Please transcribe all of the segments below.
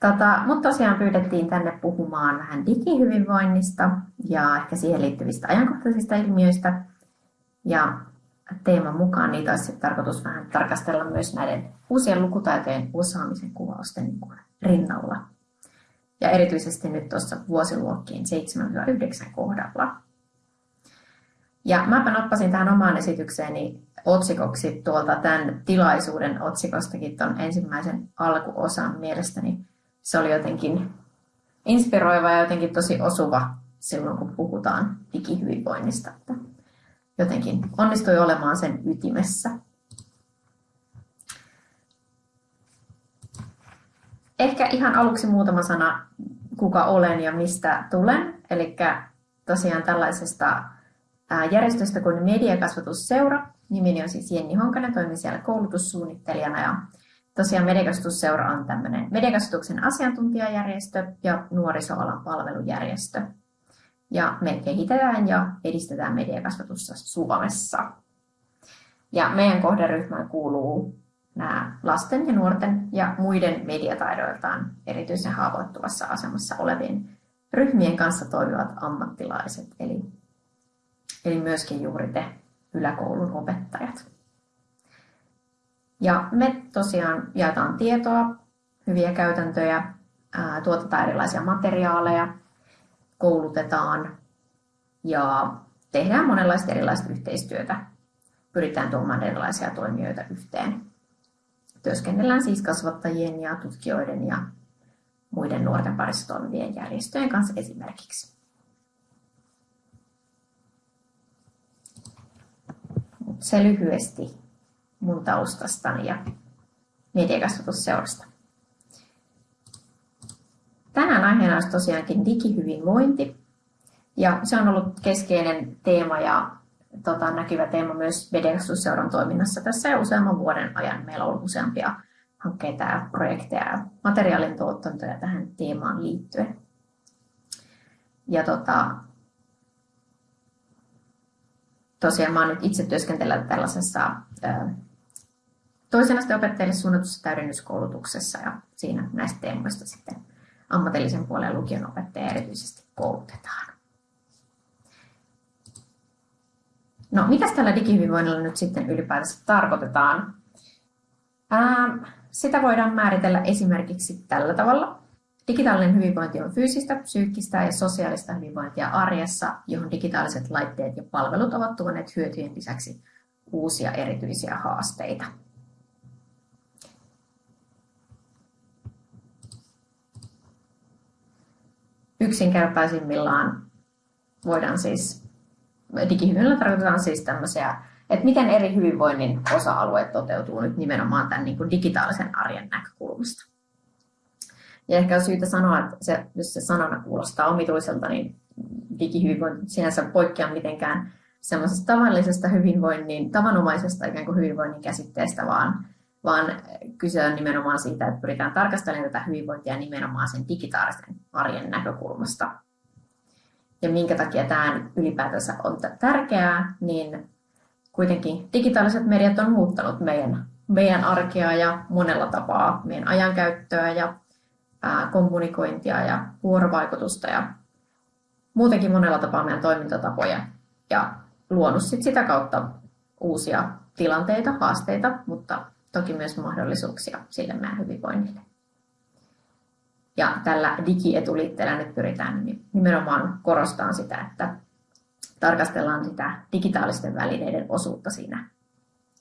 Tota, mutta tosiaan pyydettiin tänne puhumaan vähän digihyvinvoinnista ja ehkä siihen liittyvistä ajankohtaisista ilmiöistä. Ja teeman mukaan niitä olisi tarkoitus vähän tarkastella myös näiden uusien lukutaitojen osaamisen kuvausten niin rinnalla. Ja erityisesti nyt tuossa vuosiluokkien 7-9 kohdalla. Ja mäpä nappasin tähän omaan esitykseeni otsikoksi tuolta tämän tilaisuuden otsikostakin tuon ensimmäisen alkuosan mielestäni. Se oli jotenkin inspiroiva ja jotenkin tosi osuva silloin, kun puhutaan digihyvinvoinnista. Että jotenkin onnistui olemaan sen ytimessä. Ehkä ihan aluksi muutama sana, kuka olen ja mistä tulen. Eli tosiaan tällaisesta järjestöstä kuin Mediakasvatusseura. Nimeni on siis Jenni Honkanen, toimin siellä koulutussuunnittelijana ja tosiaan Mediakasvatusseura on tämmöinen mediakasvatuksen asiantuntijajärjestö ja nuorisoalan palvelujärjestö. Ja me kehitetään ja edistetään mediakasvatusta Suomessa. Ja meidän kohderyhmään kuuluu nämä lasten ja nuorten ja muiden mediataidoiltaan erityisen haavoittuvassa asemassa olevien ryhmien kanssa toimivat ammattilaiset, eli, eli myöskin juuri te yläkoulun opettajat. Ja me tosiaan jaetaan tietoa, hyviä käytäntöjä, tuotetaan erilaisia materiaaleja, koulutetaan ja tehdään monenlaista erilaista yhteistyötä. Pyritään tuomaan erilaisia toimijoita yhteen. Työskennellään siis kasvattajien ja tutkijoiden ja muiden nuorten parissa toimivien järjestöjen kanssa esimerkiksi. Se lyhyesti mun taustastani ja mediakasvatusseurasta. Tänään aiheena olisi tosiaankin digihyvinvointi. Ja se on ollut keskeinen teema ja tota, näkyvä teema myös mediakasvatusseuran toiminnassa tässä jo useamman vuoden ajan. Meillä on ollut useampia hankkeita ja projekteja ja materiaalin tuottantoja tähän teemaan liittyen. Ja tota, tosiaan mä nyt itse työskentellä tällaisessa toisen asteen opettajille suunnatussa täydennyskoulutuksessa ja siinä näistä teemoista sitten ammatillisen puolen lukion opettajia erityisesti koulutetaan. No, mitä tällä digihyvinvoinnilla nyt sitten ylipäätänsä tarkoitetaan? Ää, sitä voidaan määritellä esimerkiksi tällä tavalla. Digitaalinen hyvinvointi on fyysistä, psyykkistä ja sosiaalista hyvinvointia arjessa, johon digitaaliset laitteet ja palvelut ovat tuoneet hyötyjen lisäksi uusia erityisiä haasteita. Yksinkertaisimmillaan voidaan siis, digihyvinvoinnilla tarkoitetaan siis tämmöisiä, että miten eri hyvinvoinnin osa-alueet toteutuu nyt nimenomaan tämän niin kuin digitaalisen arjen näkökulmasta. Ja ehkä on syytä sanoa, että se, jos se sanana kuulostaa omituiselta, niin digihyvinvointi sinänsä poikkeaa mitenkään semmoisesta tavallisesta hyvinvoinnin, tavanomaisesta ikään kuin hyvinvoinnin käsitteestä, vaan vaan kyse on nimenomaan siitä, että pyritään tarkastelemaan tätä hyvinvointia nimenomaan sen digitaalisen arjen näkökulmasta. Ja minkä takia tämä ylipäätänsä on tärkeää, niin kuitenkin digitaaliset mediat on muuttanut meidän, meidän arkea ja monella tapaa meidän ajankäyttöä ja kommunikointia ja vuorovaikutusta ja muutenkin monella tapaa meidän toimintatapoja ja luonut sit sitä kautta uusia tilanteita, haasteita, mutta toki myös mahdollisuuksia sille meidän hyvinvoinnille. Ja tällä digietuliitteellä nyt pyritään nimenomaan korostamaan sitä, että tarkastellaan sitä digitaalisten välineiden osuutta siinä,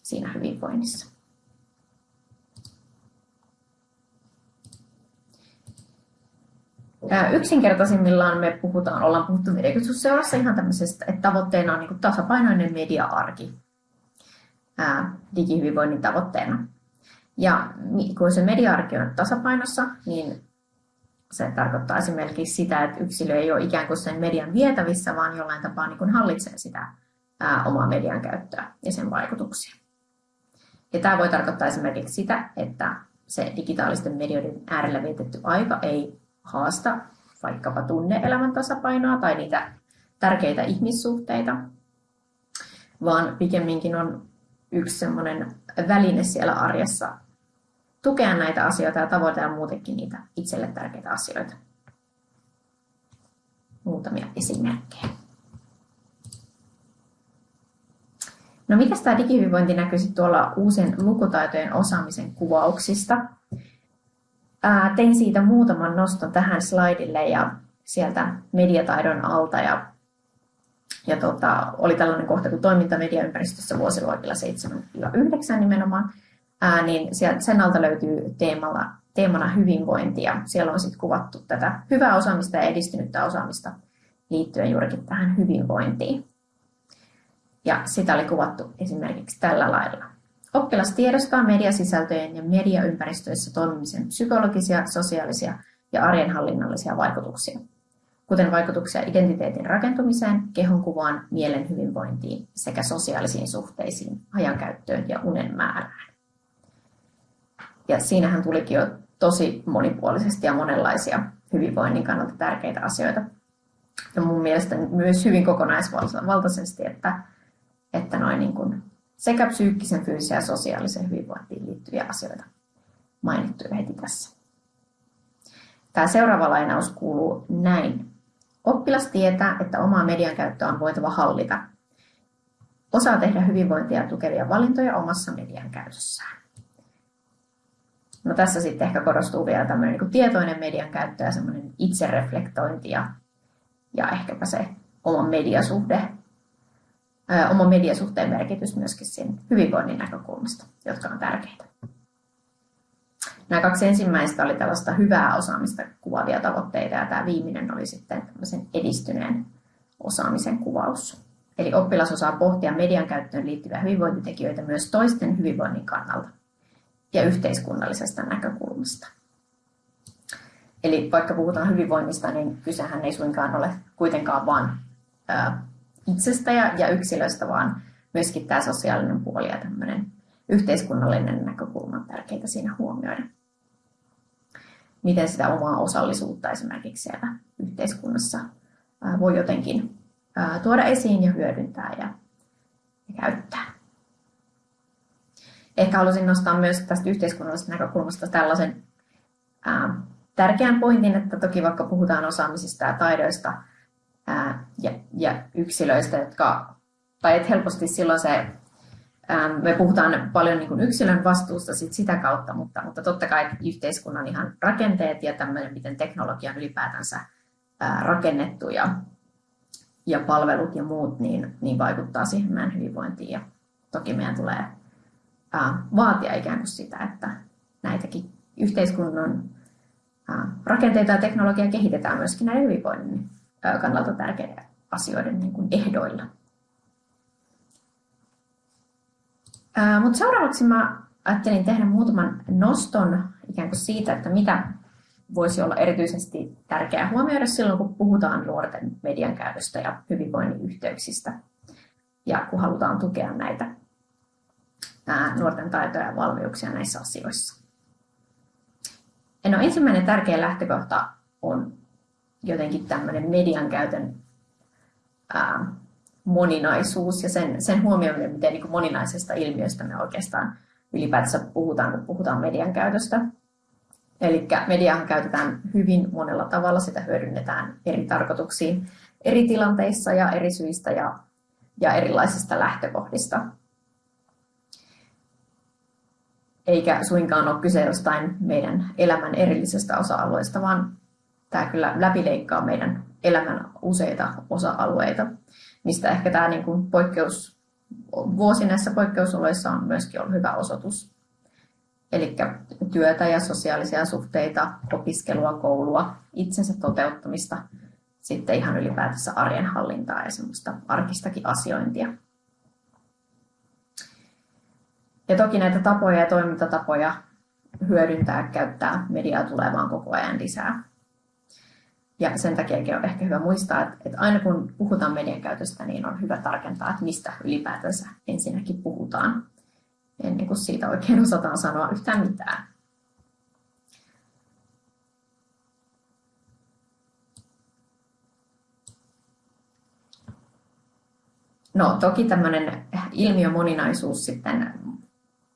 siinä hyvinvoinnissa. Yksinkertaisimmillaan me puhutaan, ollaan puhuttu mediakeskusseurassa ihan tämmöisestä, että tavoitteena on niin tasapainoinen media-arki digihyvinvoinnin tavoitteena. Ja kun se media-arki on tasapainossa, niin se tarkoittaa esimerkiksi sitä, että yksilö ei ole ikään kuin sen median vietävissä, vaan jollain tapaa niin kuin hallitsee sitä omaa median käyttöä ja sen vaikutuksia. Ja tämä voi tarkoittaa esimerkiksi sitä, että se digitaalisten medioiden äärellä vietetty aika ei haasta vaikkapa tunne-elämän tasapainoa tai niitä tärkeitä ihmissuhteita, vaan pikemminkin on yksi semmoinen väline siellä arjessa tukea näitä asioita ja tavoitella muutenkin niitä itselle tärkeitä asioita. Muutamia esimerkkejä. No miten tämä digihyvinvointi näkyisi tuolla uusien lukutaitojen osaamisen kuvauksista? Ää, tein siitä muutaman noston tähän slaidille ja sieltä mediataidon alta ja, ja tota, oli tällainen kohta kuin toiminta mediaympäristössä vuosiluokilla 7-9 nimenomaan, ää, niin sieltä, sen alta löytyy teemalla, teemana hyvinvointi ja siellä on sitten kuvattu tätä hyvää osaamista ja edistynyttä osaamista liittyen juurikin tähän hyvinvointiin. Ja sitä oli kuvattu esimerkiksi tällä lailla. Oppilas tiedostaa mediasisältöjen ja mediaympäristöissä toimimisen psykologisia, sosiaalisia ja arjenhallinnallisia vaikutuksia, kuten vaikutuksia identiteetin rakentumiseen, kehonkuvaan, mielen hyvinvointiin sekä sosiaalisiin suhteisiin, ajankäyttöön ja unen määrään. Ja siinähän tulikin jo tosi monipuolisesti ja monenlaisia hyvinvoinnin kannalta tärkeitä asioita. Ja mun mielestä myös hyvin kokonaisvaltaisesti, että että noin niin kuin sekä psyykkisen, fyysisen ja sosiaalisen hyvinvointiin liittyviä asioita mainittu heti tässä. Tämä seuraava lainaus kuuluu näin. Oppilas tietää, että omaa median käyttöä on voitava hallita. Osaa tehdä hyvinvointia tukevia valintoja omassa median käytössään. No tässä sitten ehkä korostuu vielä tämmöinen niin tietoinen median käyttö ja semmoinen itsereflektointi ja, ja ehkäpä se oma mediasuhde oma mediasuhteen merkitys myöskin siinä hyvinvoinnin näkökulmasta, jotka on tärkeitä. Nämä kaksi ensimmäistä oli tällaista hyvää osaamista kuvaavia tavoitteita ja tämä viimeinen oli sitten tämmöisen edistyneen osaamisen kuvaus. Eli oppilas osaa pohtia median käyttöön liittyviä hyvinvointitekijöitä myös toisten hyvinvoinnin kannalta ja yhteiskunnallisesta näkökulmasta. Eli vaikka puhutaan hyvinvoinnista, niin kysehän ei suinkaan ole kuitenkaan vain itsestä ja, ja yksilöstä, vaan myöskin tämä sosiaalinen puoli ja tämmöinen yhteiskunnallinen näkökulma on tärkeää siinä huomioida. Miten sitä omaa osallisuutta esimerkiksi siellä yhteiskunnassa voi jotenkin tuoda esiin ja hyödyntää ja, ja käyttää. Ehkä halusin nostaa myös tästä yhteiskunnallisesta näkökulmasta tällaisen ää, tärkeän pointin, että toki vaikka puhutaan osaamisista ja taidoista, ja, ja yksilöistä, jotka, tai että helposti silloin se, me puhutaan paljon niin kuin yksilön vastuusta sit sitä kautta, mutta, mutta totta kai yhteiskunnan ihan rakenteet ja tämmöinen, miten teknologia on ylipäätänsä rakennettu ja, ja palvelut ja muut, niin, niin vaikuttaa siihen meidän hyvinvointiin. Ja toki meidän tulee vaatia ikään kuin sitä, että näitäkin yhteiskunnan rakenteita ja teknologiaa kehitetään myöskin näiden hyvinvoinnin kannalta tärkeiden asioiden niin kuin ehdoilla. Mutta seuraavaksi mä ajattelin tehdä muutaman noston ikään kuin siitä, että mitä voisi olla erityisesti tärkeää huomioida silloin, kun puhutaan nuorten median käytöstä ja hyvinvoinnin yhteyksistä ja kun halutaan tukea näitä nuorten taitoja ja valmiuksia näissä asioissa. No, ensimmäinen tärkeä lähtökohta on jotenkin tämmöinen median käytön ää, moninaisuus ja sen, sen huomioiminen, miten niin moninaisesta ilmiöstä me oikeastaan ylipäätänsä puhutaan, kun puhutaan median käytöstä. Eli mediaa käytetään hyvin monella tavalla, sitä hyödynnetään eri tarkoituksiin, eri tilanteissa ja eri syistä ja, ja erilaisista lähtökohdista. Eikä suinkaan ole kyse jostain meidän elämän erillisestä osa-alueesta, vaan tämä kyllä läpileikkaa meidän elämän useita osa-alueita, mistä ehkä tämä niin kuin poikkeus, vuosi näissä poikkeusoloissa on myöskin ollut hyvä osoitus. Eli työtä ja sosiaalisia suhteita, opiskelua, koulua, itsensä toteuttamista, sitten ihan ylipäätänsä arjen hallintaa ja semmoista arkistakin asiointia. Ja toki näitä tapoja ja toimintatapoja hyödyntää, käyttää mediaa tulee vaan koko ajan lisää. Ja sen takia on ehkä hyvä muistaa, että, aina kun puhutaan median käytöstä, niin on hyvä tarkentaa, että mistä ylipäätänsä ensinnäkin puhutaan, ennen kuin siitä oikein osataan sanoa yhtään mitään. No toki tämmöinen ilmiömoninaisuus sitten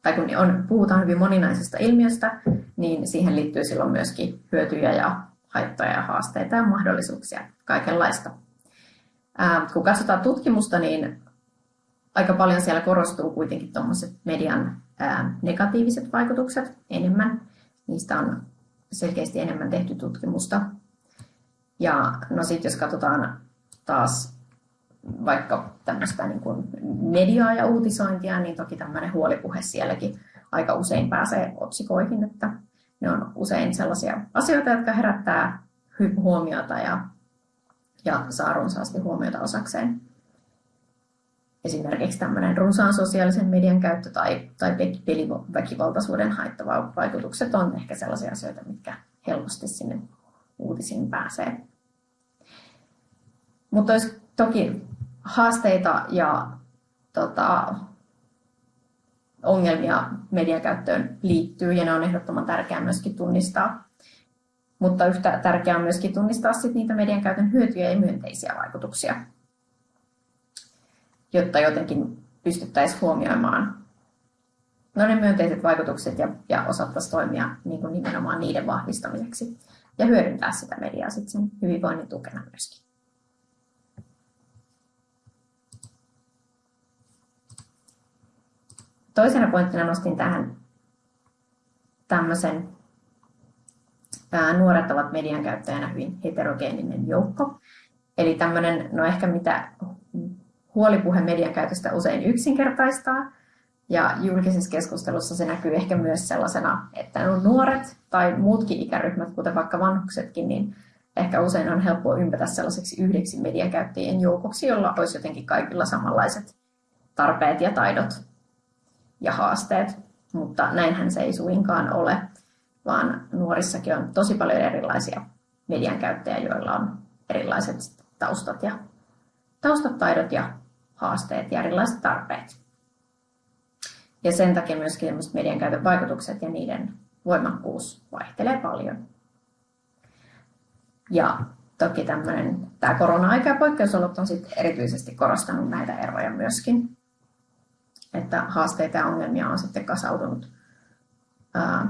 tai kun on, puhutaan hyvin moninaisesta ilmiöstä, niin siihen liittyy silloin myöskin hyötyjä ja haittoja ja haasteita ja mahdollisuuksia, kaikenlaista. Ää, kun katsotaan tutkimusta, niin aika paljon siellä korostuu kuitenkin tuommoiset median ää, negatiiviset vaikutukset enemmän. Niistä on selkeästi enemmän tehty tutkimusta. Ja no sitten jos katsotaan taas vaikka tämmöistä niin kuin mediaa ja uutisointia, niin toki tämmöinen huolipuhe sielläkin aika usein pääsee otsikoihin, että ne on usein sellaisia asioita, jotka herättää huomiota ja, ja saa runsaasti huomiota osakseen. Esimerkiksi tämmöinen runsaan sosiaalisen median käyttö tai, tai peliväkivaltaisuuden haittava vaikutukset on ehkä sellaisia asioita, mitkä helposti sinne uutisiin pääsee. Mutta olisi toki haasteita ja tota, ongelmia median käyttöön liittyy ja ne on ehdottoman tärkeää myöskin tunnistaa. Mutta yhtä tärkeää on myöskin tunnistaa sit niitä median käytön hyötyjä ja myönteisiä vaikutuksia, jotta jotenkin pystyttäisiin huomioimaan no ne myönteiset vaikutukset ja, ja osattaisiin toimia niin kuin nimenomaan niiden vahvistamiseksi ja hyödyntää sitä mediaa sitten sen hyvinvoinnin tukena myöskin. Toisena pointtina nostin tähän tämmöisen ää, nuoret ovat median käyttäjänä hyvin heterogeeninen joukko. Eli tämmöinen, no ehkä mitä huolipuhe median käytöstä usein yksinkertaistaa, ja julkisessa keskustelussa se näkyy ehkä myös sellaisena, että no nuoret tai muutkin ikäryhmät, kuten vaikka vanhuksetkin, niin ehkä usein on helppo ympätä sellaiseksi yhdeksi median käyttäjien joukoksi, jolla olisi jotenkin kaikilla samanlaiset tarpeet ja taidot ja haasteet, mutta näinhän se ei suinkaan ole, vaan nuorissakin on tosi paljon erilaisia median käyttäjiä, joilla on erilaiset taustat ja taustat, taidot ja haasteet ja erilaiset tarpeet. Ja sen takia myöskin median käytön vaikutukset ja niiden voimakkuus vaihtelee paljon. Ja toki tämmöinen, tämä korona-aika ja poikkeusolot on sitten erityisesti korostanut näitä eroja myöskin että haasteita ja ongelmia on sitten kasautunut ää,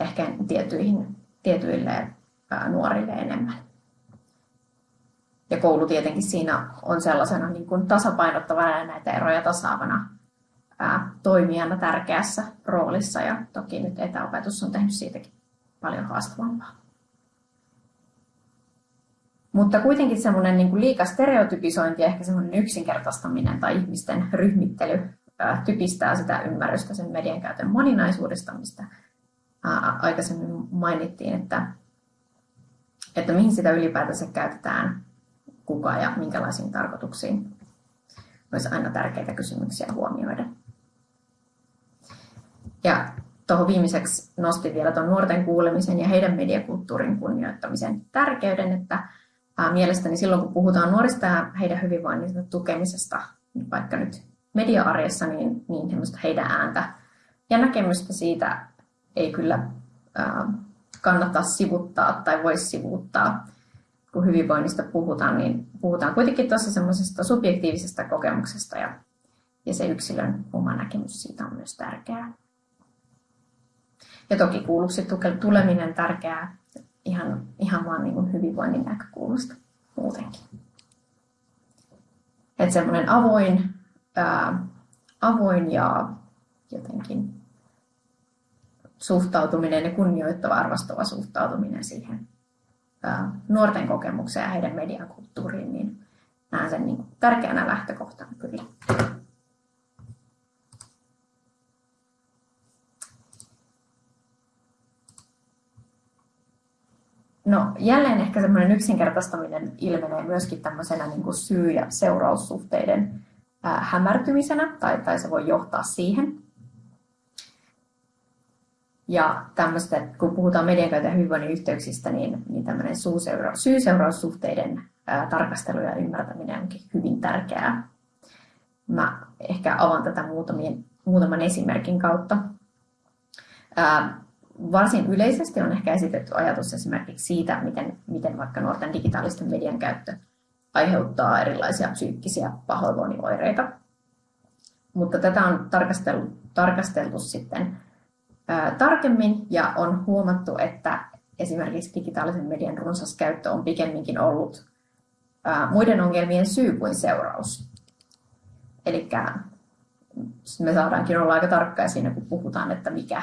ehkä tietyihin, tietyille ää, nuorille enemmän. Ja koulu tietenkin siinä on sellaisena niin kuin tasapainottavana ja näitä eroja tasaavana ää, toimijana tärkeässä roolissa. Ja toki nyt etäopetus on tehnyt siitäkin paljon haastavampaa. Mutta kuitenkin semmoinen niin liika stereotypisointi ehkä semmoinen yksinkertaistaminen tai ihmisten ryhmittely typistää sitä ymmärrystä sen median käytön moninaisuudesta, mistä aikaisemmin mainittiin, että, että mihin sitä ylipäätänsä käytetään, kuka ja minkälaisiin tarkoituksiin. Olisi aina tärkeitä kysymyksiä huomioida. Ja tuohon viimeiseksi nostin vielä tuon nuorten kuulemisen ja heidän mediakulttuurin kunnioittamisen tärkeyden, että mielestäni silloin kun puhutaan nuorista ja heidän hyvinvoinnin tukemisesta, vaikka nyt media-arjessa, niin, niin heidän ääntä ja näkemystä siitä ei kyllä kannata sivuttaa tai voi sivuuttaa. Kun hyvinvoinnista puhutaan, niin puhutaan kuitenkin tuossa semmoisesta subjektiivisesta kokemuksesta ja, ja se yksilön oma näkemys siitä on myös tärkeää. Ja toki kuulluksi tuleminen tärkeää ihan, ihan vaan niin kuin hyvinvoinnin näkökulmasta muutenkin. Että semmoinen avoin ää, avoin ja jotenkin suhtautuminen ja kunnioittava arvostava suhtautuminen siihen ää, nuorten kokemukseen ja heidän mediakulttuuriin, niin näen sen niin tärkeänä lähtökohtana kyllä. No jälleen ehkä semmoinen yksinkertaistaminen ilmenee myöskin tämmöisenä niin kuin syy- ja seuraussuhteiden hämärtymisenä tai, tai se voi johtaa siihen. Ja tämmöistä, kun puhutaan median käytön hyvinvoinnin yhteyksistä, niin, niin tämmöinen syy-seuraussuhteiden ää, tarkastelu ja ymmärtäminen onkin hyvin tärkeää. Mä ehkä avaan tätä muutamien, muutaman esimerkin kautta. Ää, varsin yleisesti on ehkä esitetty ajatus esimerkiksi siitä, miten, miten vaikka nuorten digitaalisten median käyttö aiheuttaa erilaisia psyykkisiä pahoinvoinnioireita. mutta tätä on tarkasteltu, tarkasteltu sitten ää, tarkemmin ja on huomattu, että esimerkiksi digitaalisen median runsas käyttö on pikemminkin ollut ää, muiden ongelmien syy kuin seuraus. Eli me saadaankin olla aika tarkkaa siinä, kun puhutaan, että mikä,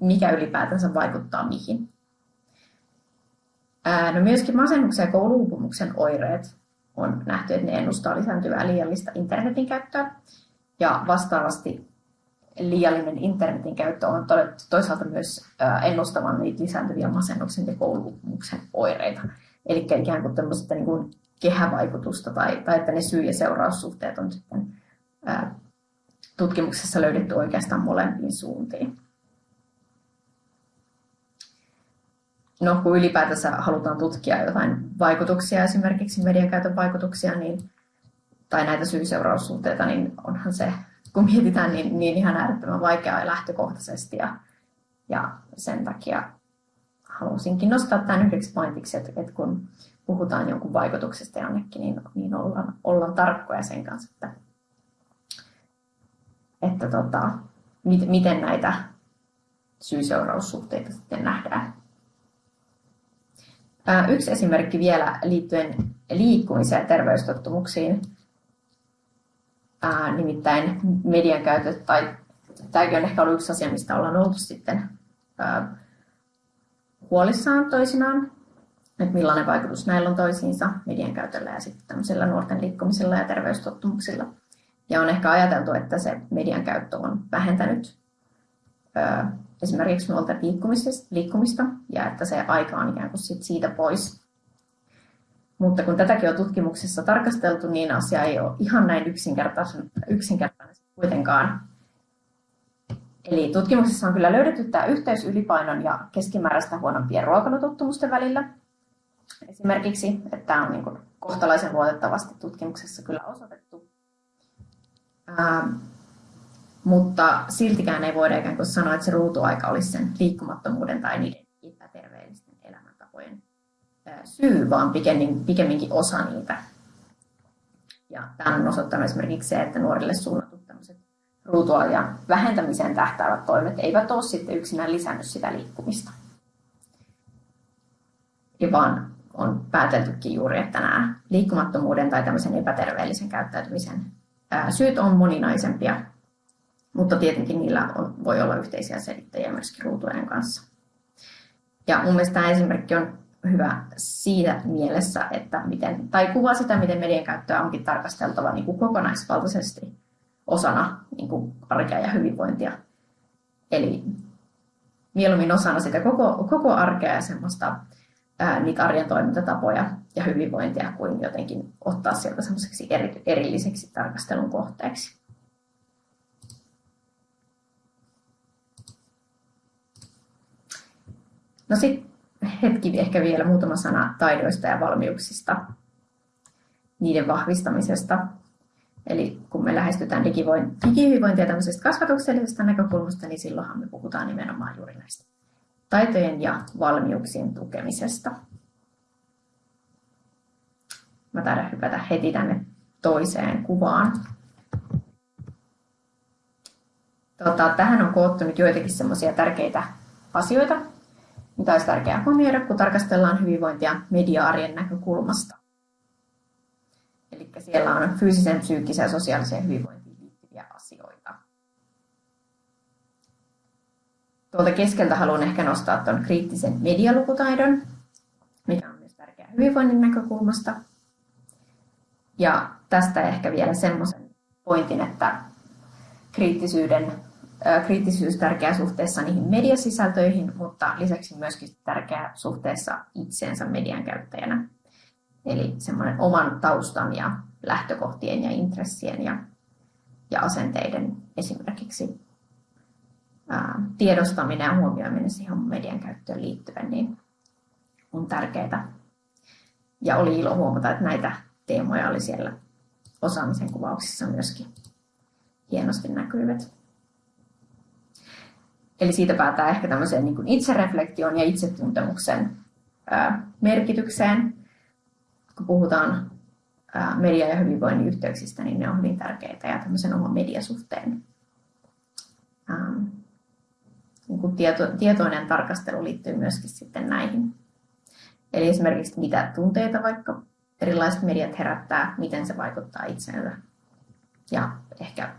mikä ylipäätänsä vaikuttaa mihin. No myöskin masennuksen ja kouluupumuksen oireet on nähty, että ne ennustaa lisääntyvää liiallista internetin käyttöä. Ja vastaavasti liiallinen internetin käyttö on todettu toisaalta myös ennustavan niitä lisääntyviä masennuksen ja kouluupumuksen oireita. Eli ikään kuin tämmöistä niin kuin kehävaikutusta tai, tai että ne syy- ja seuraussuhteet on sitten ää, tutkimuksessa löydetty oikeastaan molempiin suuntiin. No, kun ylipäätänsä halutaan tutkia jotain vaikutuksia, esimerkiksi median käytön vaikutuksia, niin, tai näitä syy-seuraussuhteita, niin onhan se, kun mietitään, niin, niin ihan äärettömän vaikeaa lähtökohtaisesti. Ja, ja sen takia halusinkin nostaa tämän yhdeksi pointiksi, että, että kun puhutaan jonkun vaikutuksesta jonnekin, niin, niin ollaan, ollaan tarkkoja sen kanssa, että, että tota, miten näitä syy-seuraussuhteita sitten nähdään. Yksi esimerkki vielä liittyen liikkumiseen ja terveystottumuksiin, nimittäin median käytöt, tai tämäkin on ehkä ollut yksi asia, mistä ollaan oltu sitten huolissaan toisinaan, että millainen vaikutus näillä on toisiinsa median käytöllä ja sitten tämmöisellä nuorten liikkumisella ja terveystottumuksilla. Ja on ehkä ajateltu, että se median käyttö on vähentänyt esimerkiksi nuolta liikkumista ja että se aika on ikään kuin sit siitä pois. Mutta kun tätäkin on tutkimuksessa tarkasteltu, niin asia ei ole ihan näin yksinkertainen, yksinkertainen kuitenkaan. Eli tutkimuksessa on kyllä löydetty tämä yhteys ylipainon ja keskimääräistä huonompien ruokailutottumusten välillä. Esimerkiksi, että tämä on niin kohtalaisen luotettavasti tutkimuksessa kyllä osoitettu. Mutta siltikään ei voida ikään kuin sanoa, että se ruutuaika olisi sen liikkumattomuuden tai niiden epäterveellisten elämäntapojen syy, vaan pikemminkin osa niitä. Ja tämä on osoittanut esimerkiksi se, että nuorille suunnatut tämmöiset ruutuajan vähentämiseen tähtäävät toimet eivät ole sitten yksinään lisännyt sitä liikkumista. Ja vaan on pääteltykin juuri, että nämä liikkumattomuuden tai tämmöisen epäterveellisen käyttäytymisen syyt on moninaisempia mutta tietenkin niillä on, voi olla yhteisiä selittäjiä myöskin ruutuajan kanssa. Ja mun mielestä tämä esimerkki on hyvä siinä mielessä, että miten, tai kuvaa sitä, miten median käyttöä onkin tarkasteltava niin kuin kokonaisvaltaisesti osana niin kuin arkea ja hyvinvointia. Eli mieluummin osana sitä koko, koko arkea ja semmoista ää, niitä arjen toimintatapoja ja hyvinvointia kuin jotenkin ottaa sieltä semmoiseksi eri, erilliseksi tarkastelun kohteeksi. No sitten hetki ehkä vielä muutama sana taidoista ja valmiuksista, niiden vahvistamisesta. Eli kun me lähestytään digihyvinvointia tämmöisestä kasvatuksellisesta näkökulmasta, niin silloinhan me puhutaan nimenomaan juuri näistä taitojen ja valmiuksien tukemisesta. Mä taidan hypätä heti tänne toiseen kuvaan. Tota, tähän on koottu nyt joitakin semmoisia tärkeitä asioita, mitä olisi tärkeää huomioida, kun tarkastellaan hyvinvointia media-arjen näkökulmasta. Eli siellä on fyysisen, psyykkisen ja sosiaaliseen hyvinvointiin liittyviä asioita. Tuolta keskeltä haluan ehkä nostaa tuon kriittisen medialukutaidon, mikä on myös tärkeää hyvinvoinnin näkökulmasta. Ja tästä ehkä vielä semmoisen pointin, että kriittisyyden kriittisyys tärkeä suhteessa niihin mediasisältöihin, mutta lisäksi myöskin tärkeä suhteessa itseensä median käyttäjänä. Eli semmoinen oman taustan ja lähtökohtien ja intressien ja, ja asenteiden esimerkiksi ää, tiedostaminen ja huomioiminen siihen median käyttöön liittyen niin on tärkeää. Ja oli ilo huomata, että näitä teemoja oli siellä osaamisen kuvauksissa myöskin hienosti näkyvät. Eli siitä päätää ehkä tämmöiseen niin itsereflektion ja itsetuntemuksen merkitykseen, kun puhutaan media- ja hyvinvoinnin yhteyksistä, niin ne on hyvin tärkeitä ja tämmöisen oman mediasuhteen niin kuin tieto, tietoinen tarkastelu liittyy myöskin sitten näihin. Eli esimerkiksi mitä tunteita vaikka erilaiset mediat herättää, miten se vaikuttaa itseensä ja ehkä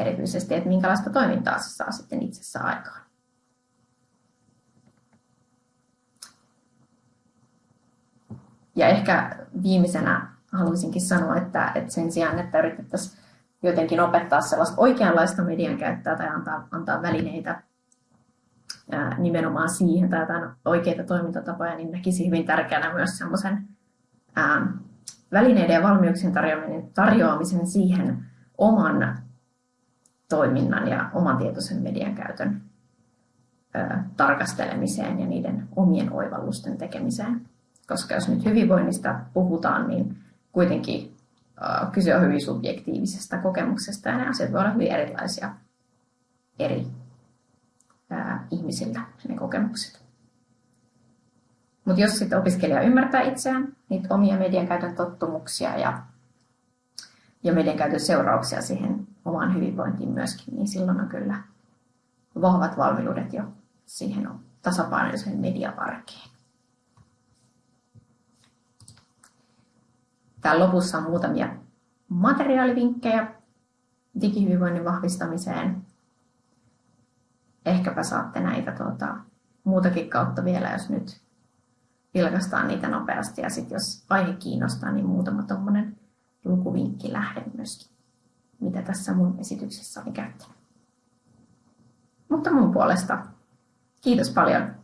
erityisesti, että minkälaista toimintaa se saa sitten itsessä aikaan. Ja ehkä viimeisenä haluaisinkin sanoa, että, että sen sijaan, että yritettäisiin jotenkin opettaa sellaista oikeanlaista median käyttöä tai antaa, antaa välineitä ää, nimenomaan siihen tai jotain oikeita toimintatapoja, niin näkisi hyvin tärkeänä myös semmoisen välineiden ja valmiuksien tarjoamisen, tarjoamisen siihen oman toiminnan ja oman tietoisen median käytön ää, tarkastelemiseen ja niiden omien oivallusten tekemiseen. Koska jos nyt hyvinvoinnista puhutaan, niin kuitenkin äh, kyse on hyvin subjektiivisesta kokemuksesta ja ne asiat voivat olla hyvin erilaisia eri äh, ihmisiltä, ne kokemukset. Mutta jos sitten opiskelija ymmärtää itseään, niitä omia median käytön tottumuksia ja, ja median käytön seurauksia siihen omaan hyvinvointiin myöskin, niin silloin on kyllä vahvat valmiudet jo siihen tasapainoiseen mediavarkeen. Täällä lopussa on muutamia materiaalivinkkejä digihyvinvoinnin vahvistamiseen. Ehkäpä saatte näitä tuota, muutakin kautta vielä, jos nyt vilkastaan niitä nopeasti. Ja sitten jos aihe kiinnostaa, niin muutama tuommoinen lukuvinkki lähde myöskin, mitä tässä mun esityksessä oli käyttänyt. Mutta mun puolesta kiitos paljon